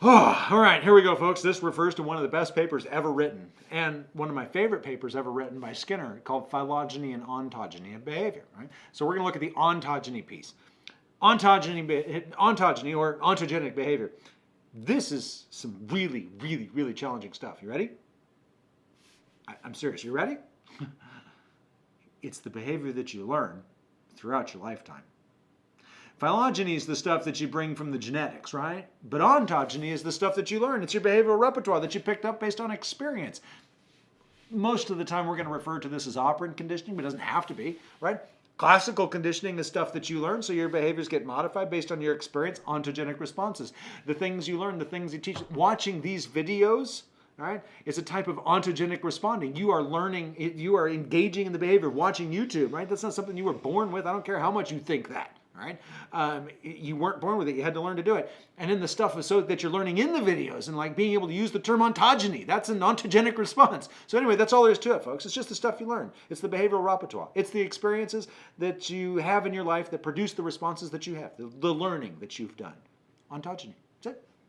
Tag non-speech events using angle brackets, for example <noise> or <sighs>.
Oh, <sighs> all right, here we go, folks. This refers to one of the best papers ever written, and one of my favorite papers ever written by Skinner, called Phylogeny and Ontogeny of Behavior. Right? So we're going to look at the ontogeny piece. Ontogeny, ontogeny or ontogenic behavior. This is some really, really, really challenging stuff. You ready? I, I'm serious. You ready? <laughs> it's the behavior that you learn throughout your lifetime. Phylogeny is the stuff that you bring from the genetics, right? But ontogeny is the stuff that you learn. It's your behavioral repertoire that you picked up based on experience. Most of the time we're going to refer to this as operant conditioning, but it doesn't have to be, right? Classical conditioning is stuff that you learn, so your behaviors get modified based on your experience, ontogenic responses. The things you learn, the things you teach. Watching these videos, right, is a type of ontogenic responding. You are learning, you are engaging in the behavior, of watching YouTube, right? That's not something you were born with. I don't care how much you think that right? Um, you weren't born with it. You had to learn to do it. And then the stuff is so that you're learning in the videos and like being able to use the term ontogeny. That's an ontogenic response. So anyway, that's all there is to it, folks. It's just the stuff you learn. It's the behavioral repertoire. It's the experiences that you have in your life that produce the responses that you have, the, the learning that you've done. Ontogeny.